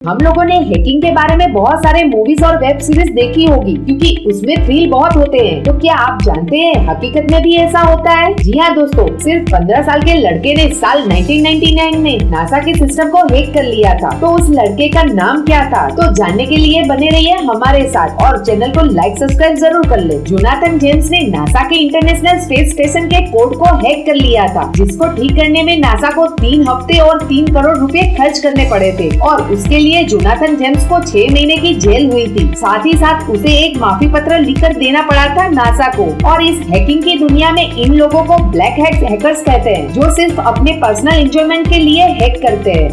हम लोगों ने हैकिंग के बारे में बहुत सारे मूवीज़ और वेब सीरीज़ देखी होगी, क्योंकि उसमें थ्रिल बहुत होते हैं। तो क्या आप जानते हैं, हकीकत में भी ऐसा होता है? जी हाँ दोस्तों, सिर्फ़ 15 साल के लड़के ने साल 1999 में नासा के सिस्टम को हैक कर लिया था। तो उस लड़के का नाम क्या था? तो जानने के लिए बने रहिए हमारे साथ, और चैनल को लाइक सब्सक्राइब ज़रूर कर ले। जोनाथन जेम्स ने नासा के इंटरनेशनल स्पेस स्टेशन के कोड को हैक कर लिया था, जिसको ठीक करने में नासा को तीन हफ़्ते और तीन करोड़ रूपए खर्च करने पड़े थे, और उसके लिए लिए जोनाथन जेम्स को छह महीने की जेल हुई थी। साथ ही साथ उसे एक माफ़ी पत्र लिखकर देना पड़ा था नासा को। और इस हैकिंग की दुनिया में इन लोगों को ब्लैक हैक्स हैकर्स कहते हैं, जो सिर्फ़ अपने पर्सनल एंजॉयमेंट के लिए हैक करते हैं।